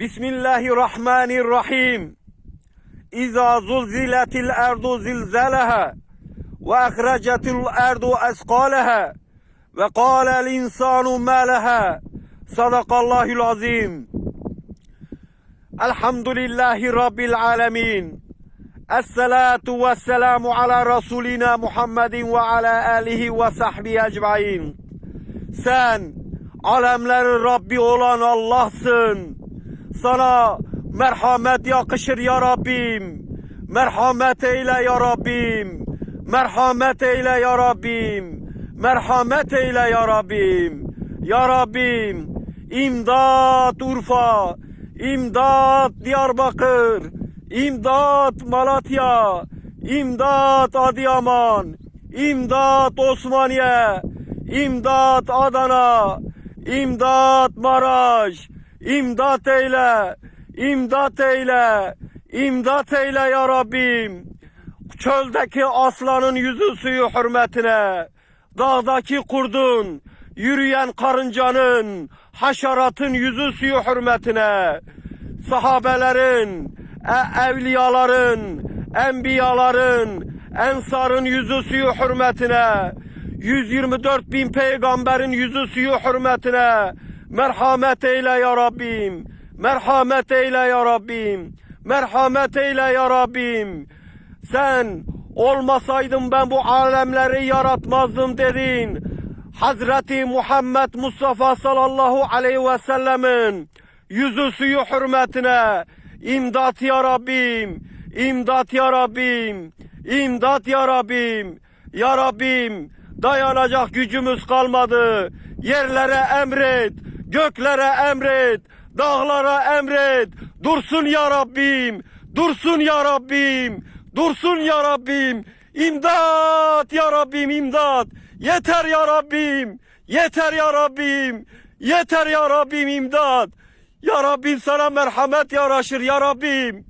بسم الله الرحمن الرحيم إذا زلزلت الأرض زلزالها وأخرجت الأرض أثقالها وقال الإنسان ما لها صدق الله العظيم الحمد لله رب العالمين الصلاة والسلام على رسولنا محمد وعلى آله وصحبه أجمعين سان Sen alemlerin Rabbi الله سن Sana merhamet yakışır ya Rabbim. Merhamet eyle ya Rabbim. Merhamet eyle ya Rabbim. Merhamet eyle ya Rabbim. Ya Rabbim. İmdat Urfa. İmdat Diyarbakır. İmdat Malatya. İmdat Adıyaman. İmdat Osmaniye. İmdat Adana. İmdat Maraş. İmdat eyle. İmdat eyle. İmdat eyle ya Rabbim. Çöldeki aslanın yüzü suyu hürmetine. Dağdaki kurdun, yürüyen karıncanın, haşeratın yüzü suyu hürmetine. Sahabelerin, e- evliyaların, enbiyaların, ensarın yüzü suyu hürmetine. 124 bin peygamberin yüzü suyu hürmetine. Merhamet eyle ya Rabbim. Merhamet eyle ya Rabbim. Merhamet eyle ya Rabbim. Sen olmasaydın ben bu alemleri yaratmazdım dedin. Hazreti Muhammed Mustafa sallallahu aleyhi ve sellemin yüzü suyu hürmetine imdat ya Rabbim, imdat ya Rabbim, imdat ya Rabbim, ya Rabbim dayanacak gücümüz kalmadı. Yerlere emret, göklere emret, dağlara emret. Dursun ya Rabbim, dursun ya Rabbim, dursun ya Rabbim. İmdat ya Rabbim, imdat. Yeter ya Rabbim, yeter ya Rabbim, yeter ya Rabbim imdat. Ya Rabbim sana merhamet yaraşır ya Rabbim.